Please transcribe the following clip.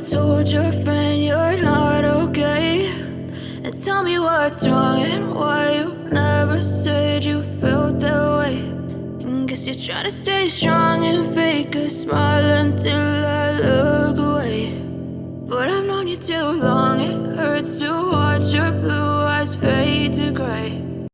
told your friend you're not okay? And tell me what's wrong and why you never said you felt that way. And guess you're trying to stay strong and fake a smile until I look away. But I've known you too long, it hurts to watch your blue eyes fade to gray.